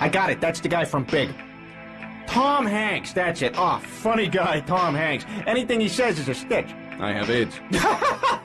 I got it. That's the guy from Big. Tom Hanks. That's it. Oh, funny guy, Tom Hanks. Anything he says is a stitch. I have AIDS.